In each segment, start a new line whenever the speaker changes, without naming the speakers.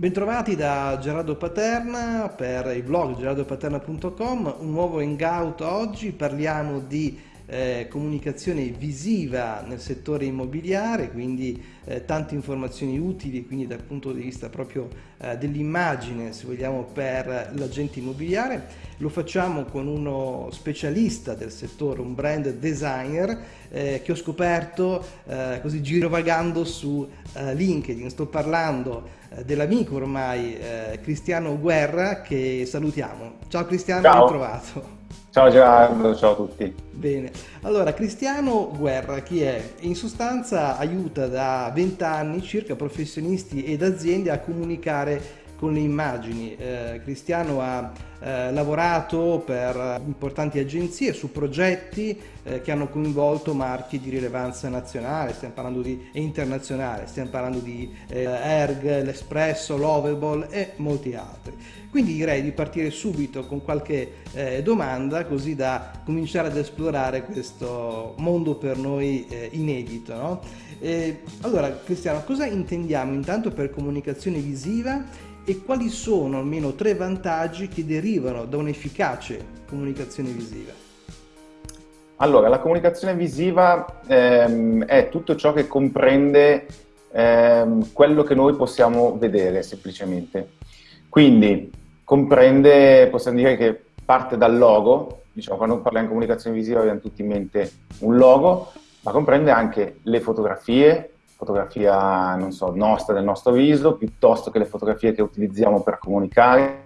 Bentrovati da Gerardo Paterna per il blog gerardopaterna.com, un nuovo hangout oggi, parliamo di eh, comunicazione visiva nel settore immobiliare, quindi eh, tante informazioni utili, quindi dal punto di vista proprio eh, dell'immagine, se vogliamo, per l'agente immobiliare. Lo facciamo con uno specialista del settore, un brand designer eh, che ho scoperto eh, così girovagando su eh, LinkedIn. Sto parlando dell'amico ormai Cristiano Guerra che salutiamo. Ciao Cristiano,
Ciao.
ben trovato.
Ciao Gerardo, ciao a tutti.
Bene, allora Cristiano Guerra chi è? In sostanza aiuta da 20 anni circa professionisti ed aziende a comunicare con le immagini. Eh, Cristiano ha eh, lavorato per importanti agenzie su progetti eh, che hanno coinvolto marchi di rilevanza nazionale, di e internazionale, stiamo parlando di eh, Erg, l'Espresso, Lovable e molti altri. Quindi direi di partire subito con qualche eh, domanda così da cominciare ad esplorare questo mondo per noi eh, inedito. No? allora Cristiano, cosa intendiamo intanto per comunicazione visiva e quali sono almeno tre vantaggi che derivano da un'efficace comunicazione visiva?
Allora, la comunicazione visiva ehm, è tutto ciò che comprende ehm, quello che noi possiamo vedere semplicemente. Quindi comprende, possiamo dire che parte dal logo, diciamo quando parliamo di comunicazione visiva abbiamo tutti in mente un logo, ma comprende anche le fotografie, fotografia, non so, nostra, del nostro viso, piuttosto che le fotografie che utilizziamo per comunicare,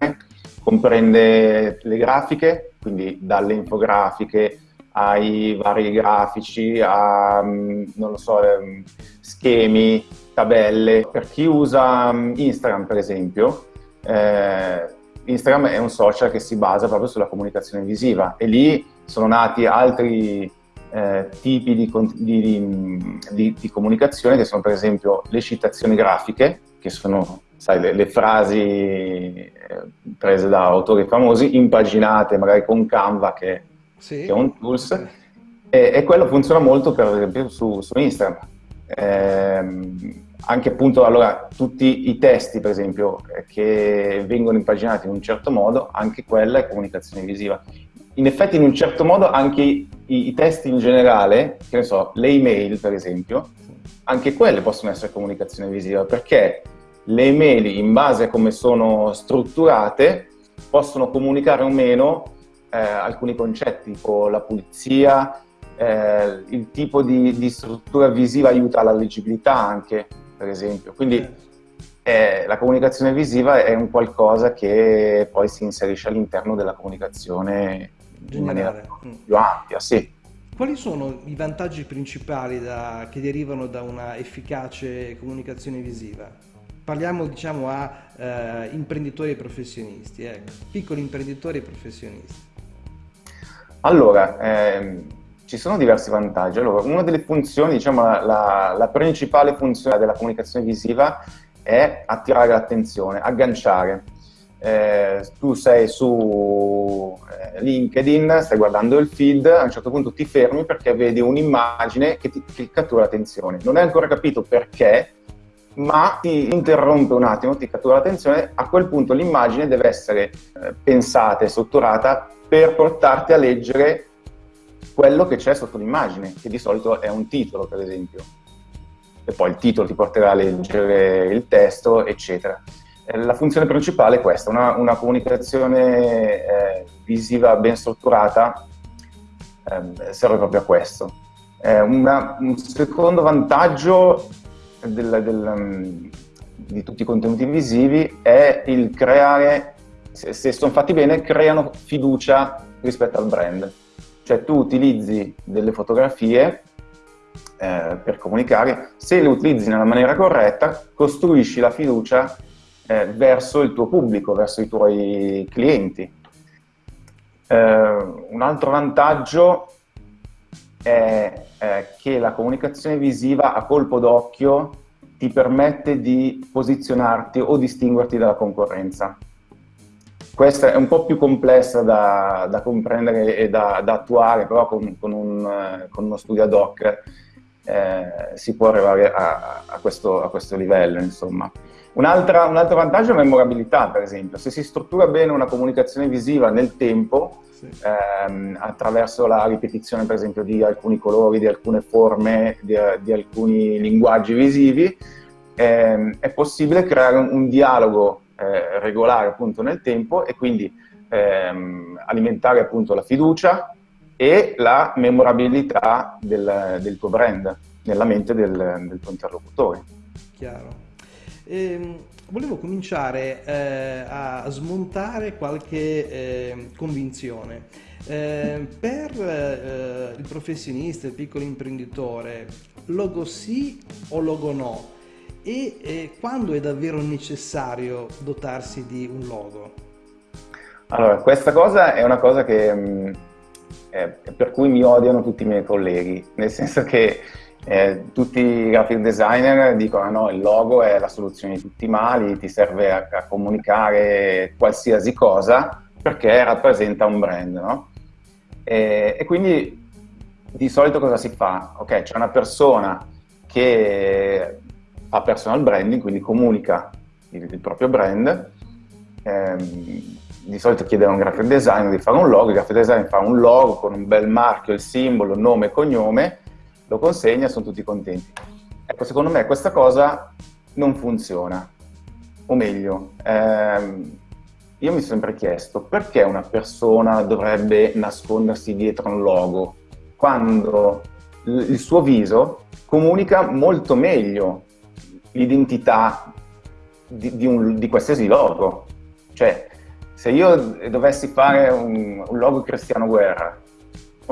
comprende le grafiche, quindi dalle infografiche ai vari grafici, a, mm, non so, ehm, schemi, tabelle. Per chi usa mm, Instagram, per esempio, eh, Instagram è un social che si basa proprio sulla comunicazione visiva e lì sono nati altri eh, tipi di, di, di, di, comunicazione che sono per esempio le citazioni grafiche, che sono sai, le, le, frasi eh, prese da autori famosi, impaginate magari con Canva che, sì. che è un tools, e, e, quello funziona molto per esempio su, su Instagram. Eh, anche appunto allora tutti i testi per esempio che vengono impaginati in un certo modo, anche quella è comunicazione visiva in effetti in un certo modo anche i, i, testi in generale, che ne so, le email per esempio, anche quelle possono essere comunicazione visiva perché le email in base a come sono strutturate possono comunicare o meno eh, alcuni concetti tipo la pulizia, eh, il tipo di, di, struttura visiva aiuta alla leggibilità anche per esempio, quindi eh, la comunicazione visiva è un qualcosa che poi si inserisce all'interno della comunicazione in maniera più ampia, sì.
Quali sono i vantaggi principali da, che derivano da una efficace comunicazione visiva? Parliamo diciamo a eh, imprenditori e professionisti, ecco, piccoli imprenditori e professionisti.
Allora, ehm, ci sono diversi vantaggi. Allora, una delle funzioni, diciamo la, la principale funzione della comunicazione visiva è attirare l'attenzione, agganciare eh, tu sei su eh, LinkedIn, stai guardando il feed, a un certo punto ti fermi perché vedi un'immagine che ti che cattura l'attenzione. Non hai ancora capito perché, ma ti interrompe un attimo, ti cattura l'attenzione, a quel punto l'immagine deve essere eh, pensata e strutturata per portarti a leggere quello che c'è sotto l'immagine, che di solito è un titolo, per esempio. E poi il titolo ti porterà a leggere il testo, eccetera. Eh, la funzione principale è questa, una, una comunicazione eh, visiva ben strutturata eh, serve proprio a questo. Eh, una, un secondo vantaggio del, del, um, di tutti i contenuti visivi è il creare, se, se sono fatti bene, creano fiducia rispetto al brand. Cioè tu utilizzi delle fotografie eh, per comunicare, se le utilizzi nella maniera corretta, costruisci la fiducia eh, verso il tuo pubblico, verso i tuoi clienti. Eh, un altro vantaggio è, è che la comunicazione visiva a colpo d'occhio ti permette di posizionarti o distinguerti dalla concorrenza. Questa è un po' più complessa da, da comprendere e da, da, attuare, però con, con, un, con uno studio ad hoc eh, si può arrivare a, a, questo, a questo, livello, insomma. Un, un altro vantaggio è la memorabilità, per esempio. Se si struttura bene una comunicazione visiva nel tempo, sì. ehm, attraverso la ripetizione, per esempio, di alcuni colori, di alcune forme, di, di alcuni linguaggi visivi, ehm, è possibile creare un, un dialogo eh, regolare appunto nel tempo e quindi ehm, alimentare appunto la fiducia e la memorabilità del, del tuo brand nella mente del, del tuo interlocutore.
Chiaro. Ehm, volevo cominciare eh, a smontare qualche eh, convinzione. Eh, per eh, il professionista, il piccolo imprenditore, logo sì o logo no? E eh, quando è davvero necessario dotarsi di un logo?
Allora, questa cosa è una cosa che, mh, mm, per cui mi odiano tutti i miei colleghi, nel senso che eh, tutti i graphic designer dicono no, il logo è la soluzione di tutti i mali, ti serve a, a comunicare qualsiasi cosa perché rappresenta un brand, no? E, e, quindi di solito cosa si fa? Ok, c'è una persona che fa personal branding, quindi comunica il, il proprio brand, ehm, di solito chiede a un graphic designer di fare un logo, il graphic designer fa un logo con un bel marchio, il simbolo, nome e cognome, lo consegna sono tutti contenti. Ecco, secondo me questa cosa non funziona. O meglio, ehm, io mi sono sempre chiesto perché una persona dovrebbe nascondersi dietro un logo quando il suo viso comunica molto meglio l'identità di, di, di, qualsiasi logo. Cioè, se io dovessi fare un, un logo Cristiano Guerra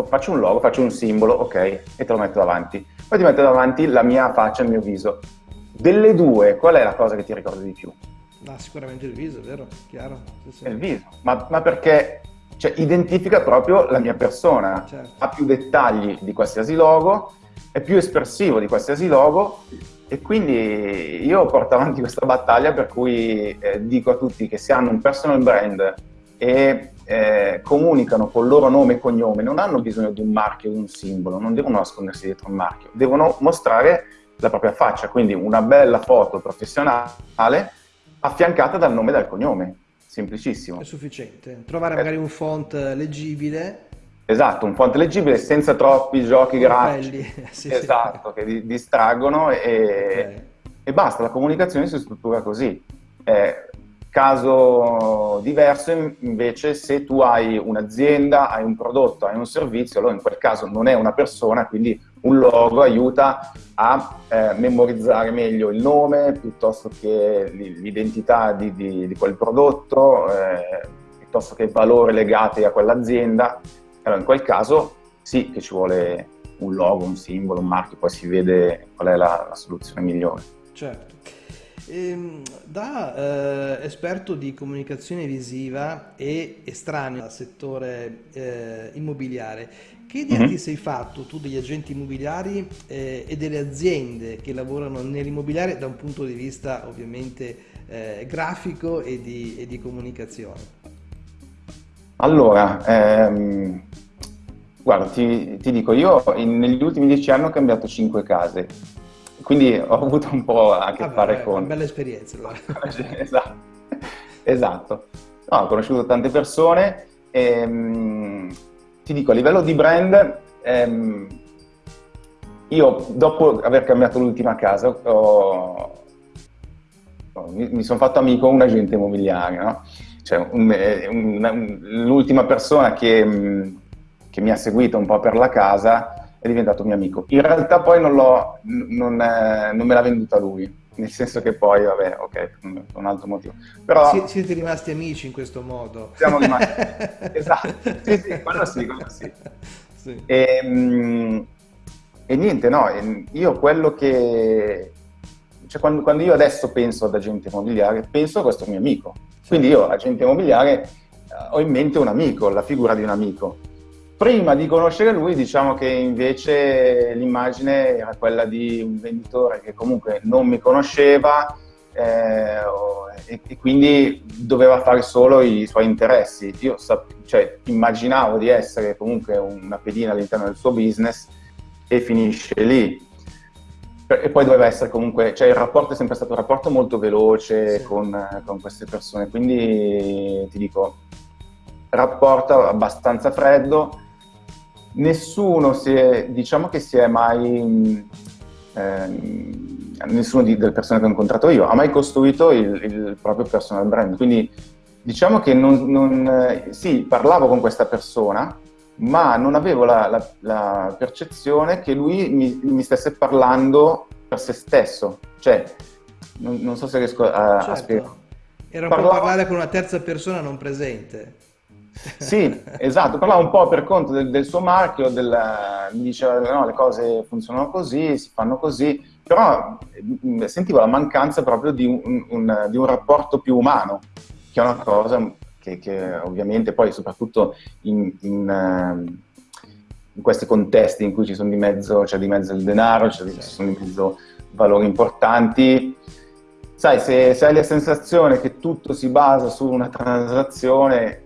faccio un logo, faccio un simbolo, ok, e te lo metto davanti. Poi ti metto davanti la mia faccia, il mio viso. Delle due, qual è la cosa che ti ricorda di più?
Ah, sicuramente il viso, vero? Chiaro.
Sì, sì. Il viso, ma, ma perché cioè, identifica proprio la mia persona, certo. ha più dettagli di qualsiasi logo, è più espressivo di qualsiasi logo e quindi io porto avanti questa battaglia per cui eh, dico a tutti che se hanno un personal brand e eh, comunicano col loro nome e cognome, non hanno bisogno di un marchio, di un simbolo, non devono nascondersi dietro un marchio, devono mostrare la propria faccia, quindi una bella foto professionale affiancata dal nome e dal cognome, semplicissimo.
È sufficiente, trovare magari un font leggibile.
Esatto, un font leggibile senza troppi giochi grafici, sì, esatto, sì. che distraggono e, okay. e, basta, la comunicazione si struttura così. Eh, Caso diverso invece se tu hai un'azienda, hai un prodotto, hai un servizio, allora in quel caso non è una persona, quindi un logo aiuta a eh, memorizzare meglio il nome piuttosto che l'identità di, di, di, quel prodotto, eh, piuttosto che i valori legati a quell'azienda. Allora in quel caso sì che ci vuole un logo, un simbolo, un marchio, poi si vede qual è la, la soluzione migliore.
Certo. Ehm, da eh, esperto di comunicazione visiva e estraneo al settore eh, immobiliare, che idea mm-hmm. ti sei fatto tu degli agenti immobiliari eh, e delle aziende che lavorano nell'immobiliare da un punto di vista ovviamente eh, grafico e di, e di, comunicazione?
Allora, ehm, guarda, ti, ti, dico, io in, negli ultimi dieci anni ho cambiato cinque case quindi ho avuto un po' a che Vabbè, fare con...
Una bella esperienza.
esatto. esatto. No, ho conosciuto tante persone e um, ti dico, a livello di brand, um, io dopo aver cambiato l'ultima casa ho, mi, mi sono fatto amico un agente immobiliare, no? cioè, un, l'ultima persona che, che mi ha seguito un po' per la casa è diventato mio amico. In realtà poi non, non, eh, non me l'ha venduta lui, nel senso che poi, vabbè, ok, un altro motivo. Però,
Sie, siete rimasti amici in questo modo.
Siamo rimasti, esatto, sì, sì, quello sì, quello sì. sì. E, mm, e, niente, no, io quello che... Cioè, quando, quando, io adesso penso ad agente immobiliare, penso a questo mio amico. Quindi io, agente immobiliare, ho in mente un amico, la figura di un amico Prima di conoscere lui diciamo che invece l'immagine era quella di un venditore che comunque non mi conosceva eh, e, e, quindi doveva fare solo i suoi interessi. Io cioè, immaginavo di essere comunque una pedina all'interno del suo business e finisce lì. e poi doveva essere comunque, cioè il rapporto è sempre stato un rapporto molto veloce sì. con, con, queste persone, quindi ti dico, rapporto abbastanza freddo, nessuno si è, diciamo che si è mai, eh, nessuno di, delle persone che ho incontrato io ha mai costruito il, il proprio personal brand, quindi diciamo che non, non, sì, parlavo con questa persona, ma non avevo la, la, la percezione che lui mi, mi, stesse parlando per se stesso. Cioè, non, non so se riesco a, certo. a spiegare.
Era un Parlava... po' parlare con una terza persona non presente.
Sì, esatto, parlava un po' per conto del, del suo marchio, del, mi diceva no, le cose funzionano così, si fanno così, però mm, sentivo la mancanza proprio di un, un, di un rapporto più umano, che è una cosa che, che ovviamente poi soprattutto in, in, ehm, in, questi contesti in cui ci sono di mezzo, c'è di mezzo il denaro, di, ci sono di mezzo valori importanti, sai, se, se, hai la sensazione che tutto si basa su una transazione,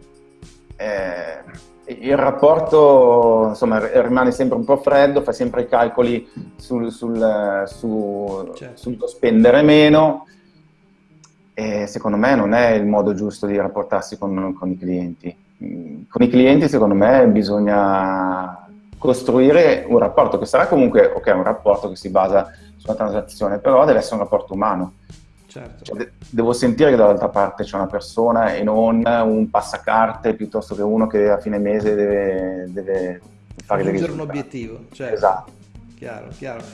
eh, il rapporto insomma, rimane sempre un po' freddo, fai sempre i calcoli sul, sul, su, certo. sul spendere meno, e secondo me non è il modo giusto di rapportarsi con, con i clienti. Con i clienti secondo me bisogna costruire un rapporto che sarà comunque ok, un rapporto che si basa sulla transazione, però deve essere un rapporto umano. Certo. Cioè, de devo sentire che dall'altra parte c'è una persona e non un passacarte piuttosto che uno che a fine mese deve, deve fare
un obiettivo. Certo. Esatto. Chiaro, chiaro.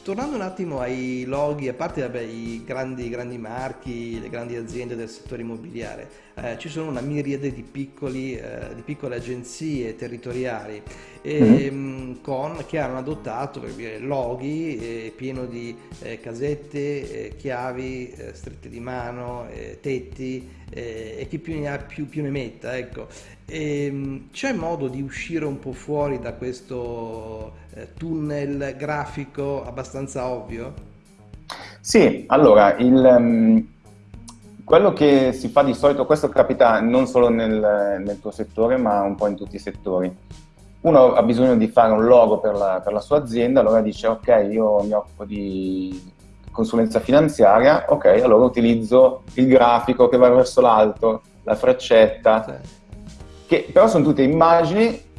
Tornando un attimo ai loghi, a parte vabbè, i grandi, grandi, marchi, le grandi aziende del settore immobiliare, eh, ci sono una miriade di, piccoli, eh, di piccole agenzie territoriali e, mm-hmm. con, che hanno adottato dire, loghi eh, pieno di eh, casette, eh, chiavi, eh, strette di mano, tetti e chi più ne ha più, più ne metta. Ecco. E, ehm, c'è modo di uscire un po' fuori da questo tunnel grafico abbastanza ovvio?
Sì, allora, il, um, quello che si fa di solito, questo capita non solo nel, nel, tuo settore, ma un po' in tutti i settori. Uno ha bisogno di fare un logo per la, per la sua azienda, allora dice ok, io mi occupo di consulenza finanziaria, ok, allora utilizzo il grafico che va verso l'alto, la freccetta, sì. che però sono tutte immagini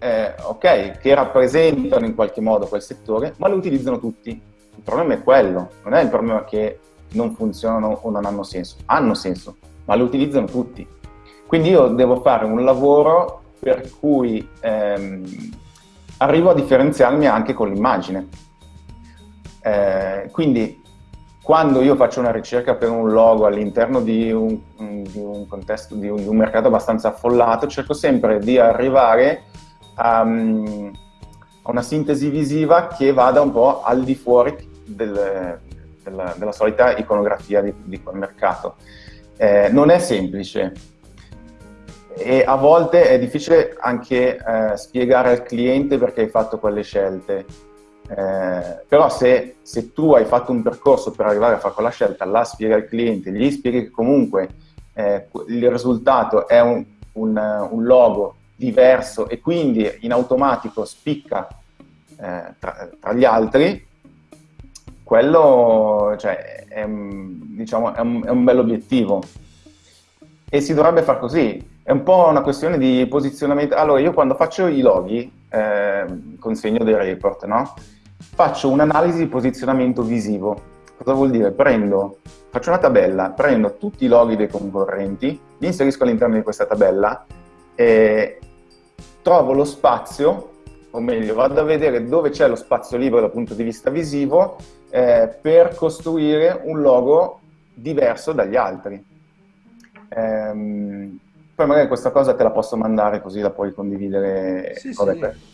eh, ok, che rappresentano in qualche modo quel settore, ma lo utilizzano tutti. Il problema è quello, non è il problema che non funzionano o non hanno senso. Hanno senso, ma lo utilizzano tutti. Quindi io devo fare un lavoro per cui ehm, arrivo a differenziarmi anche con l'immagine. Eh, quindi quando io faccio una ricerca per un logo all'interno di un, di un contesto, di un, di un mercato abbastanza affollato, cerco sempre di arrivare a, a una sintesi visiva che vada un po' al di fuori del, della, della, solita iconografia di, di quel mercato. Eh, non è semplice e a volte è difficile anche eh, spiegare al cliente perché hai fatto quelle scelte. Eh, però se, se, tu hai fatto un percorso per arrivare a fare quella scelta, la spiega al cliente, gli spieghi che comunque eh, il risultato è un, un, un logo diverso e quindi in automatico spicca eh, tra, tra, gli altri, quello cioè, è, diciamo, è, un, è un bell'obiettivo. E si dovrebbe fare così. È un po' una questione di posizionamento. Allora, io quando faccio i loghi, eh, consegno dei report, no? Faccio un'analisi di posizionamento visivo. Cosa vuol dire? Prendo, faccio una tabella, prendo tutti i loghi dei concorrenti, li inserisco all'interno di questa tabella e, trovo lo spazio, o meglio, vado a vedere dove c'è lo spazio libero dal punto di vista visivo eh, per costruire un logo diverso dagli altri. Ehm, poi magari questa cosa te la posso mandare così la puoi condividere
sì, con sì.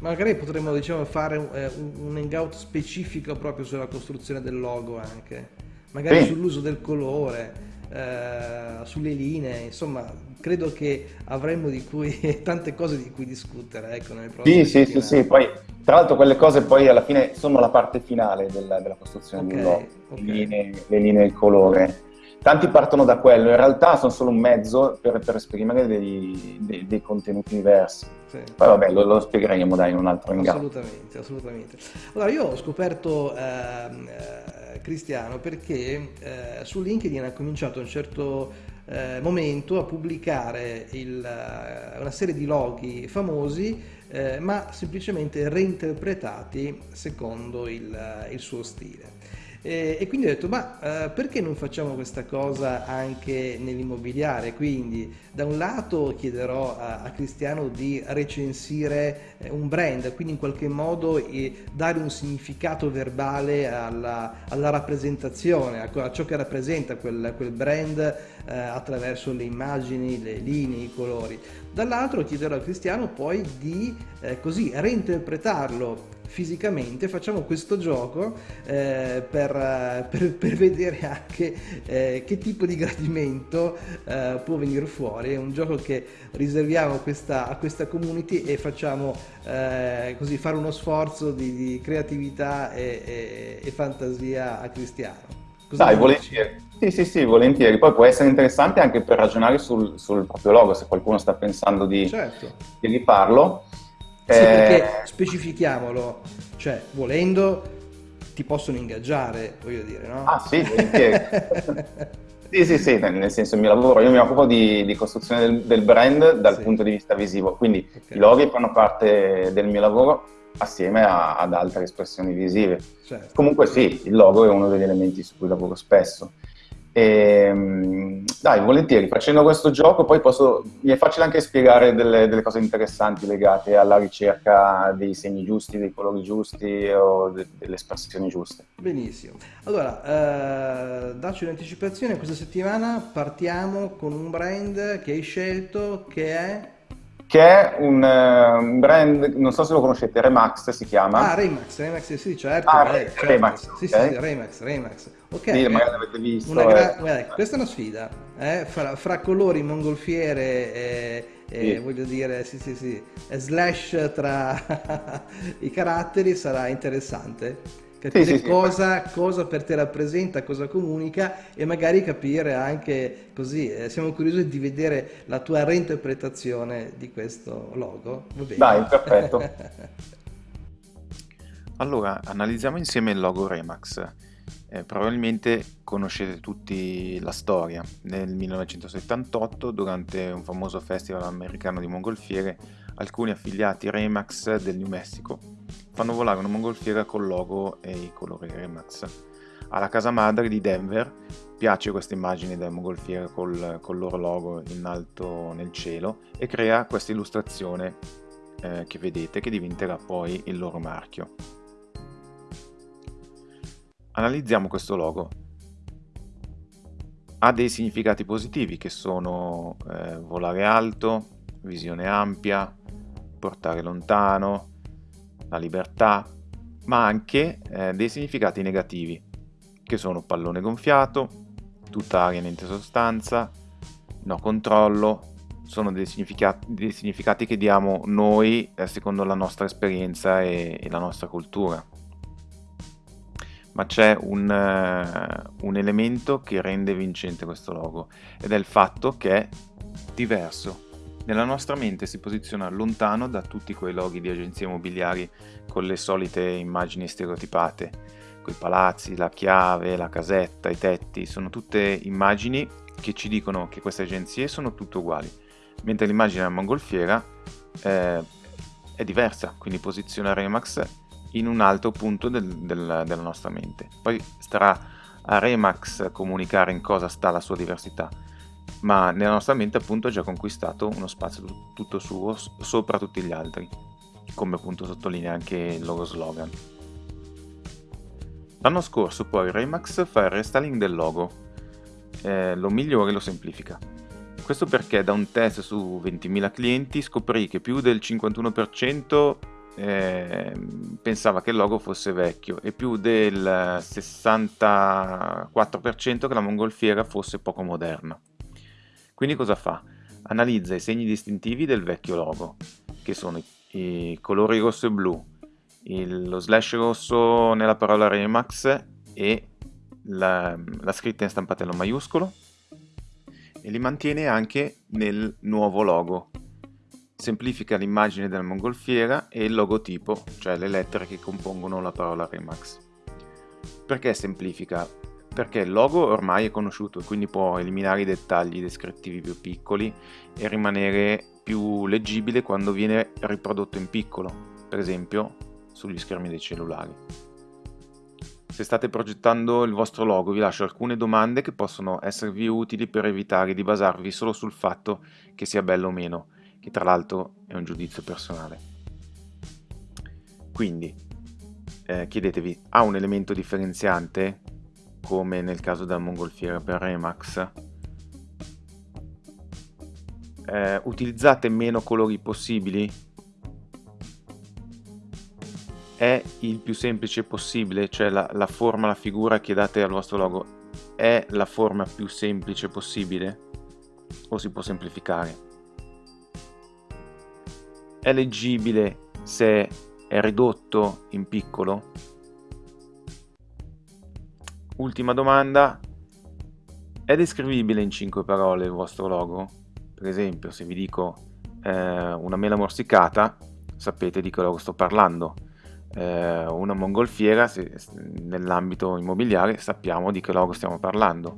Magari potremmo diciamo, fare un, eh, un hangout specifico proprio sulla costruzione del logo anche, magari sì. sull'uso del colore eh, sulle linee, insomma, credo che avremo di cui, tante cose di cui discutere. Ecco, nel
sì, sì, sì, sì, poi tra l'altro quelle cose poi alla fine sono la parte finale della, della costruzione okay, di un logo, okay. le, linee, le linee, il colore.
tanti partono da quello, in realtà sono solo un mezzo per, per esprimere dei, dei, dei, contenuti diversi. Sì. Poi vabbè, lo, lo, spiegheremo dai in un altro ingaggio.
Assolutamente, assolutamente. Allora io ho scoperto ehm, eh, Cristiano perché eh, su LinkedIn ha cominciato a un certo eh, momento a pubblicare il, eh, una serie di loghi famosi eh, ma semplicemente reinterpretati secondo il, il suo stile. E, e, quindi ho detto, ma eh, perché non facciamo questa cosa anche nell'immobiliare? Quindi da un lato chiederò a, a Cristiano di recensire eh, un brand, quindi in qualche modo eh, dare un significato verbale alla, alla rappresentazione, a, a, ciò che rappresenta quel, quel brand eh, attraverso le immagini, le linee, i colori. Dall'altro chiederò a Cristiano poi di eh, così reinterpretarlo fisicamente, facciamo questo gioco eh, per, per, per, vedere anche eh, che tipo di gradimento eh, può venire fuori. È un gioco che riserviamo a questa, a questa community e facciamo eh, così fare uno sforzo di, di creatività e, e, e, fantasia a Cristiano.
Cosa Dai, volentieri. Sì, sì, sì, volentieri. Poi può essere interessante anche per ragionare sul, sul proprio logo, se qualcuno sta pensando di, certo. di rifarlo.
Sì, eh... perché specifichiamolo, cioè volendo ti possono ingaggiare, voglio dire, no?
Ah sì, sì, sì, sì, nel senso il mio lavoro, io mi occupo di, di costruzione del, del, brand dal sì. punto di vista visivo, quindi okay. i loghi fanno parte del mio lavoro assieme a, ad altre espressioni visive. Certo. Comunque sì, il logo è uno degli elementi su cui lavoro spesso. E, ehm, dai, volentieri, facendo questo gioco poi posso, mi è facile anche spiegare delle, delle, cose interessanti legate alla ricerca dei segni giusti, dei colori giusti o de, delle espressioni giuste.
Benissimo. Allora, eh, dacci un'anticipazione, questa settimana partiamo con un brand che hai scelto che è
che è un, uh, un, brand, non so se lo conoscete, Remax si chiama.
Ah, Remax, Remax, sì, certo.
Ah, beh, certo. Remax.
Sì, okay. sì, Remax, Remax. Ok.
Sì, magari l'avete visto.
Gra- eh. questa è una sfida, eh? fra, fra, colori, mongolfiere e, e sì. voglio dire, sì, sì, sì, slash tra i caratteri sarà interessante capire sì, sì, cosa, sì. cosa, per te rappresenta, cosa comunica e magari capire anche così, eh, siamo curiosi di vedere la tua reinterpretazione di questo logo.
Dai, perfetto.
allora, analizziamo insieme il logo Remax. Eh, probabilmente conoscete tutti la storia. Nel 1978, durante un famoso festival americano di mongolfiere, alcuni affiliati Remax del New Mexico fanno volare una mongolfiera col logo e i colori Remax. Alla casa madre di Denver piace questa immagine della mongolfiera col, col loro logo in alto nel cielo e crea questa illustrazione eh, che vedete che diventerà poi il loro marchio. Analizziamo questo logo. Ha dei significati positivi che sono eh, volare alto, visione ampia, portare lontano, la libertà, ma anche eh, dei significati negativi, che sono pallone gonfiato, tutta aria niente sostanza, no controllo, sono dei significati, dei significati che diamo noi eh, secondo la nostra esperienza e, e, la nostra cultura. Ma c'è un, uh, un elemento che rende vincente questo logo ed è il fatto che è diverso nella nostra mente si posiziona lontano da tutti quei loghi di agenzie immobiliari con le solite immagini stereotipate, quei palazzi, la chiave, la casetta, i tetti, sono tutte immagini che ci dicono che queste agenzie sono tutte uguali, mentre l'immagine della mongolfiera eh, è diversa, quindi posiziona Remax in un altro punto del, del, della nostra mente. Poi starà a Remax comunicare in cosa sta la sua diversità ma nella nostra mente appunto ha già conquistato uno spazio tutto suo sopra tutti gli altri, come appunto sottolinea anche il loro slogan. L'anno scorso poi Remax fa il restyling del logo, eh, lo migliora e lo semplifica. Questo perché da un test su 20.000 clienti scoprì che più del 51% eh, pensava che il logo fosse vecchio e più del 64% che la mongolfiera fosse poco moderna. Quindi cosa fa? Analizza i segni distintivi del vecchio logo, che sono i, i colori rosso e blu, il, lo slash rosso nella parola Remax e la, la scritta in stampatello maiuscolo e li mantiene anche nel nuovo logo. Semplifica l'immagine della mongolfiera e il logotipo, cioè le lettere che compongono la parola Remax. Perché semplifica? Perché il logo ormai è conosciuto e quindi può eliminare i dettagli descrittivi più piccoli e rimanere più leggibile quando viene riprodotto in piccolo, per esempio sugli schermi dei cellulari. Se state progettando il vostro logo vi lascio alcune domande che possono esservi utili per evitare di basarvi solo sul fatto che sia bello o meno, che tra l'altro è un giudizio personale. Quindi eh, chiedetevi, ha un elemento differenziante, come nel caso della mongolfiera per Remax? Eh, utilizzate meno colori possibili è il più semplice possibile, cioè la, la forma, la figura che date al vostro logo è la forma più semplice possibile o si può semplificare? È leggibile se è ridotto in piccolo? Ultima domanda, è descrivibile in 5 parole il vostro logo? Per esempio, se vi dico eh, una mela morsicata, sapete di che logo sto parlando eh, una mongolfiera, nell'ambito immobiliare sappiamo di che logo stiamo parlando.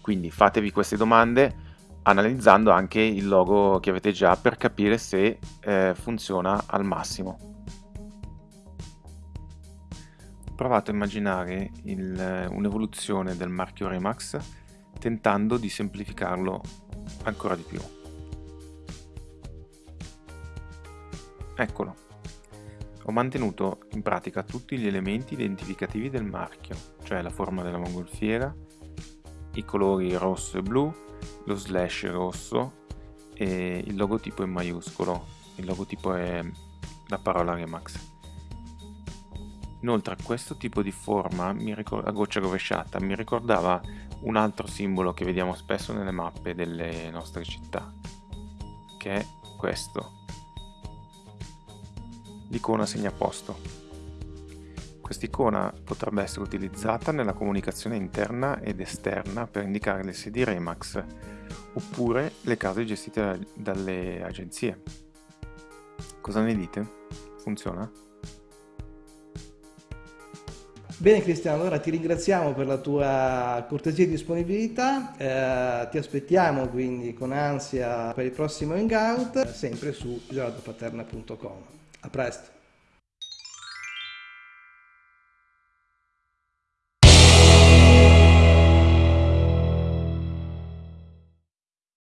Quindi fatevi queste domande analizzando anche il logo che avete già per capire se eh, funziona al massimo. Provate a immaginare un'evoluzione del marchio Remax tentando di semplificarlo ancora di più. Eccolo. Ho mantenuto in pratica tutti gli elementi identificativi del marchio, cioè la forma della mongolfiera, i colori rosso e blu, lo slash rosso e il logotipo in maiuscolo. Il logotipo è la parola Remax. Inoltre questo tipo di forma, a goccia rovesciata, mi ricordava un altro simbolo che vediamo spesso nelle mappe delle nostre città, che è questo, l'icona segnaposto. Quest'icona potrebbe essere utilizzata nella comunicazione interna ed esterna per indicare le sedi Remax oppure le case gestite dalle agenzie. Cosa ne dite? Funziona?
Bene Cristiano, allora ti ringraziamo per la tua cortesia e disponibilità, eh, ti aspettiamo quindi con ansia per il prossimo hangout, sempre su gelatopaterna.com. A presto!